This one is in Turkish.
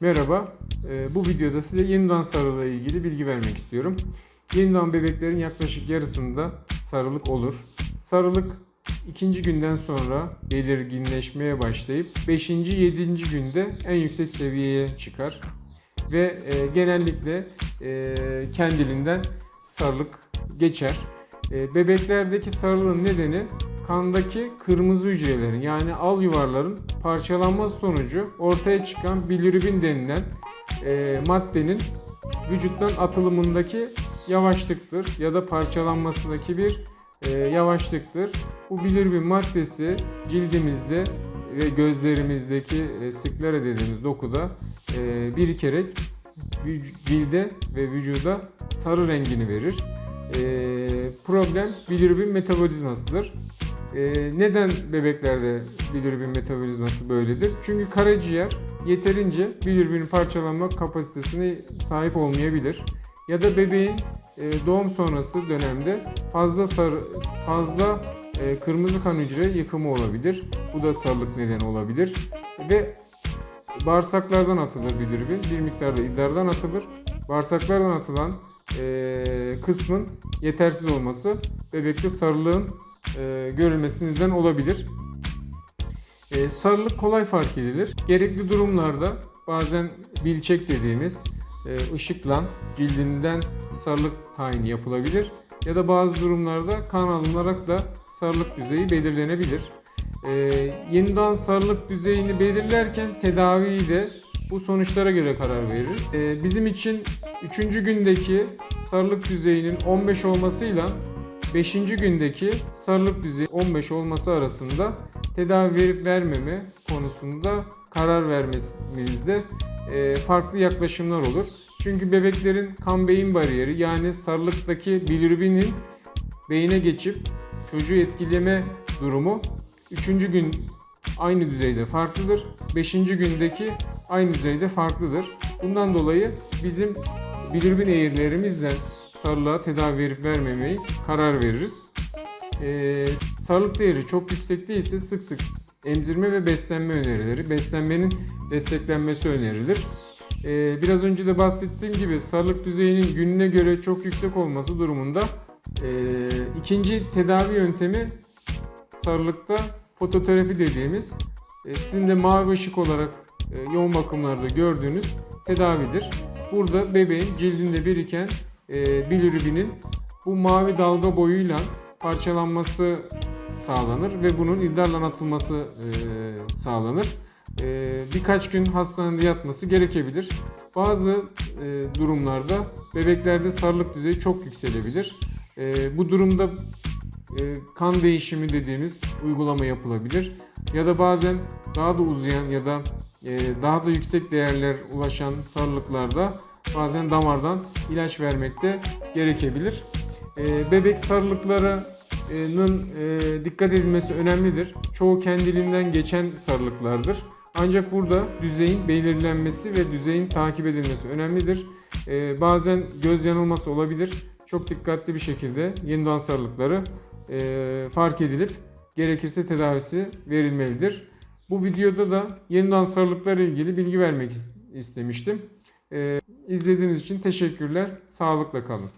Merhaba, Ee, bu videoda size yeni doğan sarılığı ile ilgili bilgi vermek istiyorum. Yeni doğan bebeklerin yaklaşık yarısında sarılık olur. Sarılık ikinci günden sonra belirginleşmeye başlayıp 5. 7. günde en yüksek seviyeye çıkar. Ve e, genellikle e, kendiliğinden sarılık geçer. E, bebeklerdeki sarılığın nedeni kandaki kırmızı hücrelerin yani al yuvarların parçalanması sonucu ortaya çıkan bilirubin denilen e, maddenin vücuttan atılımındaki yavaşlıktır ya da parçalanmasındaki bir e, yavaşlıktır. Bu bilirubin maddesi cildimizde ve gözlerimizdeki e, sklera dediğimiz dokuda e, birikerek cilde ve vücuda sarı rengini verir. E, problem bilirubin metabolizmasıdır. E, neden bebeklerde bilirubin metabolizması böyledir? Çünkü karaciğer yeterince bilirubin parçalanma kapasitesine sahip olmayabilir. Ya da bebeğin e, doğum sonrası dönemde fazla sarı, fazla e, kırmızı kan hücre yıkımı olabilir. Bu da sarılık nedeni olabilir. Ve bağırsaklardan atılır bilirubin. Bir miktarda idrardan atılır. Bağırsaklardan atılan e, kısmın yetersiz olması bebekte sarılığın e, görülmesine neden olabilir. E, sarılık kolay fark edilir. Gerekli durumlarda bazen bilçek dediğimiz e, ışıkla cildinden sarılık tayini yapılabilir. Ya da bazı durumlarda kan alınarak da sarılık düzeyi belirlenebilir. E, yeniden sarılık düzeyini belirlerken tedaviyi de bu sonuçlara göre karar veririz. E, bizim için 3. gündeki sarılık düzeyinin 15 olmasıyla 5. gündeki sarılık düzeyi 15 olması arasında tedavi verip vermeme konusunda karar vermemizde e, farklı yaklaşımlar olur. Çünkü bebeklerin kan beyin bariyeri yani sarılıktaki bilirubinin beyine geçip çocuğu etkileme durumu 3. gün aynı düzeyde farklıdır. 5. gündeki aynı düzeyde farklıdır. Bundan dolayı bizim bilirubin eğrilerimizle sarılığa tedavi verip vermemeyi karar veririz. Ee, sarılık değeri çok yüksek değilse sık sık emzirme ve beslenme önerileri, beslenmenin desteklenmesi önerilir. Ee, biraz önce de bahsettiğim gibi sarılık düzeyinin gününe göre çok yüksek olması durumunda e, ikinci tedavi yöntemi sarılıkta fototerapi dediğimiz e, sizin de mavi ışık olarak e, yoğun bakımlarda gördüğünüz tedavidir. Burada bebeğin cildinde biriken e, bilirubinin bu mavi dalga boyuyla parçalanması sağlanır ve bunun idrarla atılması e, sağlanır. E, birkaç gün hastanede yatması gerekebilir. Bazı durumlarda bebeklerde sarılık düzeyi çok yükselebilir. Bu durumda kan değişimi dediğimiz uygulama yapılabilir. Ya da bazen daha da uzayan ya da daha da yüksek değerler ulaşan sarılıklarda bazen damardan ilaç vermek de gerekebilir. E, bebek sarılıklarının e, dikkat edilmesi önemlidir. Çoğu kendiliğinden geçen sarılıklardır. Ancak burada düzeyin belirlenmesi ve düzeyin takip edilmesi önemlidir. E, bazen göz yanılması olabilir. Çok dikkatli bir şekilde yeni doğan sarılıkları e, fark edilip gerekirse tedavisi verilmelidir. Bu videoda da yeni doğan sarılıklarla ilgili bilgi vermek is- istemiştim. E, izlediğiniz için teşekkürler. Sağlıkla kalın.